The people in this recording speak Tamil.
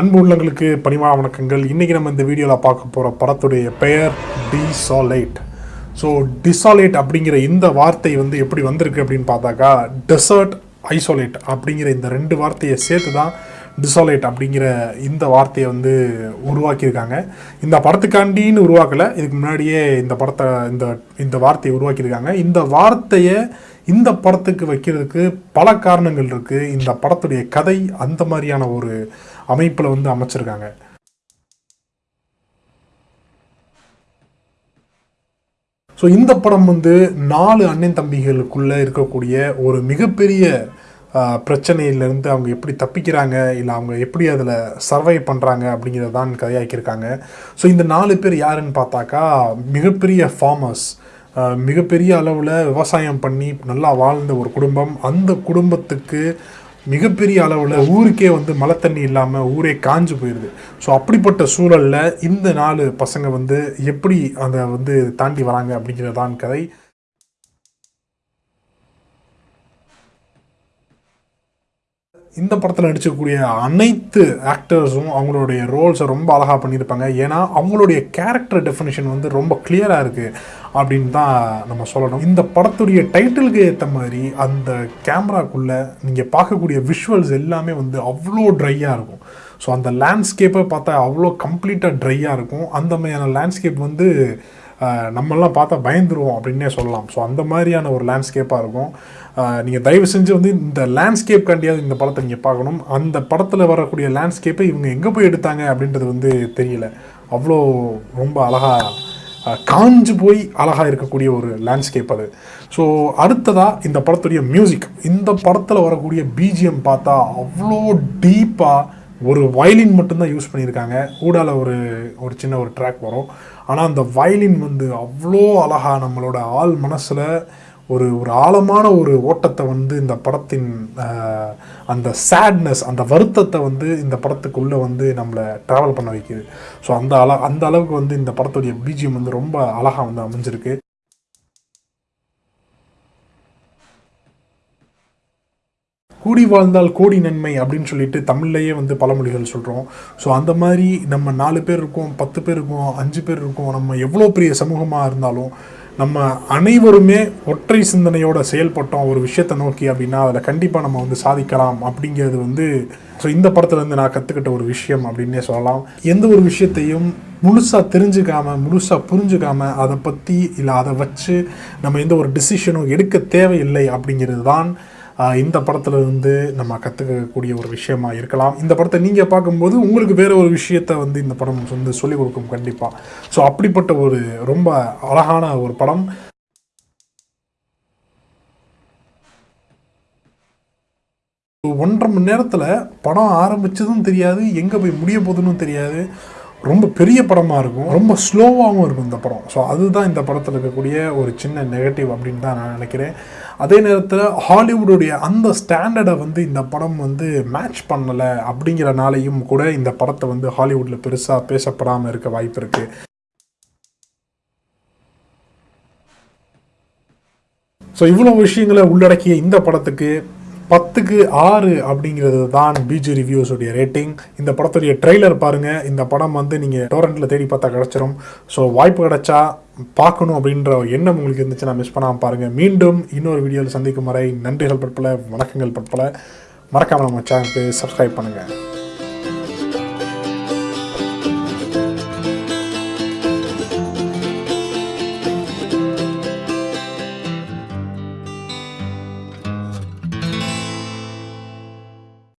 அன்பு உள்ளங்களுக்கு பணிமா வணக்கங்கள். இன்றைக்கி நம்ம இந்த வீடியோவில் பார்க்க போகிற படத்துடைய பெயர் டிசாலேட். ஸோ டிசாலேட் அப்படிங்கிற இந்த வார்த்தை வந்து எப்படி வந்திருக்கு அப்படின்னு பார்த்தாக்கா டெசர்ட் ஐசோலேட் அப்படிங்கிற இந்த ரெண்டு வார்த்தையை சேர்த்து தான் டிசாலேட் அப்படிங்கிற இந்த வார்த்தையை வந்து உருவாக்கியிருக்காங்க. இந்த படத்துக்காண்டின்னு உருவாக்கலை இதுக்கு முன்னாடியே இந்த படத்தை இந்த இந்த வார்த்தையை உருவாக்கியிருக்காங்க. இந்த வார்த்தையை இந்த படத்துக்கு வைக்கிறதுக்கு பல காரணங்கள் இருக்குது இந்த படத்துடைய கதை அந்த மாதிரியான ஒரு அமைப்பில் வந்து அமைச்சிருக்காங்க. ஸோ இந்த படம் வந்து நாலு அண்ணன் தம்பிகளுக்குள்ளே இருக்கக்கூடிய ஒரு மிகப்பெரிய பிரச்சனையிலேருந்து அவங்க எப்படி தப்பிக்கிறாங்க இல்லை அவங்க எப்படி அதில் சர்வை பண்ணுறாங்க அப்படிங்கிறதான் கதையாக்கியிருக்காங்க. ஸோ இந்த நாலு பேர் யாருன்னு பார்த்தாக்கா மிகப்பெரிய ஃபார்மர்ஸ் மிகப்பெரிய அளவில் விவசாயம் பண்ணி நல்லா வாழ்ந்த ஒரு குடும்பம். அந்த குடும்பத்துக்கு மிகப்பெரிய அளவில் ஊருக்கே வந்து மழை தண்ணி இல்லாமல் ஊரே காஞ்சு போயிடுது ஸோ அப்படிப்பட்ட சூழலில் இந்த நாலு பசங்க வந்து எப்படி அதை வந்து தாண்டி வராங்க அப்படிங்கிறதான் கதை. இந்த படத்தில் நடிச்சக்கூடிய அனைத்து ஆக்டர்ஸும் அவங்களுடைய ரோல்ஸை ரொம்ப அழகாக பண்ணியிருப்பாங்க. ஏன்னா அவங்களுடைய கேரக்டர் டெஃபினேஷன் வந்து ரொம்ப கிளியராக இருக்குது அப்படின்னு தான் நம்ம சொல்லணும். இந்த படத்துடைய டைட்டிலுக்கு ஏற்ற மாதிரி அந்த கேமராக்குள்ளே நீங்கள் பார்க்கக்கூடிய விஷுவல்ஸ் எல்லாமே வந்து அவ்வளோ ட்ரையாக இருக்கும். ஸோ அந்த லேண்ட்ஸ்கேப்பை பார்த்தா அவ்வளோ கம்ப்ளீட்டாக ட்ரையாக இருக்கும். அந்த மாதிரியான லேண்ட்ஸ்கேப் வந்து நம்மெல்லாம் பார்த்தா பயந்துருவோம் அப்படின்னே சொல்லலாம். ஸோ அந்த மாதிரியான ஒரு லேண்ட்ஸ்கேப்பாக இருக்கும். நீங்கள் தயவு செஞ்சு வந்து இந்த லேண்ட்ஸ்கேப் கண்டியாவது இந்த படத்தை நீங்கள் பார்க்கணும். அந்த படத்தில் வரக்கூடிய லேண்ட்ஸ்கேப்பை இவங்க எங்கே போய் எடுத்தாங்க அப்படின்றது வந்து தெரியல. அவ்வளோ ரொம்ப அழகாக காஞ்சு போய் அழகாக இருக்கக்கூடிய ஒரு லேண்ட்ஸ்கேப் அது. ஸோ அடுத்ததாக இந்த படத்துடைய மியூசிக் இந்த படத்தில் வரக்கூடிய பிஜிஎம் பார்த்தா அவ்வளோ டீப்பாக ஒரு வயலின் மட்டும்தான் யூஸ் பண்ணியிருக்காங்க. ஊடால ஒரு ஒரு சின்ன ஒரு ட்ராக் வரும். ஆனால் அந்த வயலின் வந்து அவ்வளோ அழகாக நம்மளோட ஆள் மனசில் ஒரு ஒரு ஆழமான ஒரு ஓட்டத்தை வந்து இந்த படத்தின் அந்த சேட்னஸ் அந்த வருத்தத்தை வந்து இந்த படத்துக்குள்ளே வந்து நம்மளை ட்ராவல் பண்ண வைக்குது. ஸோ அந்த அள அந்த அளவுக்கு வந்து இந்த படத்துடைய பிஜிஎம் வந்து ரொம்ப அழகாக வந்து அமைஞ்சிருக்கு. கூடி வாழ்ந்தால் கோடி நன்மை அப்படின்னு சொல்லிட்டு தமிழ்லையே வந்து பழமொழிகள் சொல்கிறோம் ஸோ அந்த மாதிரி நம்ம நாலு பேர் இருக்கோம் பத்து பேர் இருக்கோம் அஞ்சு பேர் இருக்கோம் நம்ம எவ்வளோ பெரிய சமூகமாக இருந்தாலும் நம்ம அனைவருமே ஒற்றை சிந்தனையோட செயல்பட்டோம் ஒரு விஷயத்தை நோக்கி அப்படின்னா அதில் கண்டிப்பாக நம்ம வந்து சாதிக்கலாம் அப்படிங்கிறது வந்து ஸோ இந்த படத்துலேருந்து நான் கற்றுக்கிட்ட ஒரு விஷயம் அப்படின்னே சொல்லலாம். எந்த ஒரு விஷயத்தையும் முழுசாக தெரிஞ்சுக்காம முழுசாக புரிஞ்சுக்காம அதை பற்றி இல்லை அதை வச்சு நம்ம எந்த ஒரு டிசிஷனும் எடுக்க தேவையில்லை அப்படிங்கிறது தான் இந்த படத்துல இருந்து நம்ம கற்றுக்கக்கூடிய ஒரு விஷயமா இருக்கலாம். இந்த படத்தை நீங்கள் பார்க்கும்போது உங்களுக்கு வேற ஒரு விஷயத்த வந்து இந்த படம் வந்து சொல்லிக் கொடுக்கும் கண்டிப்பாக ஸோ அப்படிப்பட்ட ஒரு ரொம்ப அழகான ஒரு படம். ஒன்றரை மணி நேரத்தில் படம் ஆரம்பிச்சதும் தெரியாது எங்கே போய் முடிய போகுதுன்னு தெரியாது. ரொம்ப பெரிய படமாக இருக்கும். ரொம்ப ஸ்லோவாகவும் இருக்கும் இந்த படம். ஸோ அதுதான் இந்த படத்தில் இருக்கக்கூடிய ஒரு சின்ன நெகட்டிவ் அப்படின்னு தான் நான் நினைக்கிறேன். அதே நேரத்தில் ஹாலிவுட்டுடைய அந்த ஸ்டாண்டர்டை வந்து இந்த படம் வந்து மேட்ச் பண்ணலை அப்படிங்கிறனாலையும் கூட இந்த படத்தை வந்து ஹாலிவுட்டில் பெருசாக பேசப்படாமல் இருக்க வாய்ப்பு இருக்குது ஸோ இவ்வளோ விஷயங்களை உள்ளடக்கிய இந்த படத்துக்கு பத்துக்கு ஆறு அப்படிங்கிறது தான் பிஜி ரிவ்யூஸுடைய ரேட்டிங் இந்த படத்துடைய ட்ரெய்லர் பாருங்கள் இந்த படம் வந்து நீங்கள் டோரண்ட்டில் தேடி பார்த்தா கிடச்சிரும். ஸோ வாய்ப்பு கிடச்சா பார்க்கணும் அப்படின்ற எண்ணம் உங்களுக்கு இருந்துச்சுன்னா மிஸ் பண்ணாமல் பாருங்கள் மீண்டும் இன்னொரு வீடியோவில் சந்திக்கும் வரை நன்றிகள் பற்பல வணக்கங்கள் பற்பல. மறக்காமல் நம்ம சேனலுக்கு சப்ஸ்கிரைப் பண்ணுங்கள்